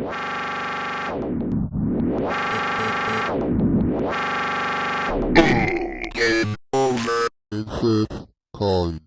Game over in six coins.